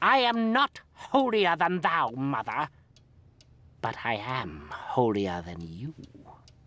I am not holier than thou, mother. But I am holier than you.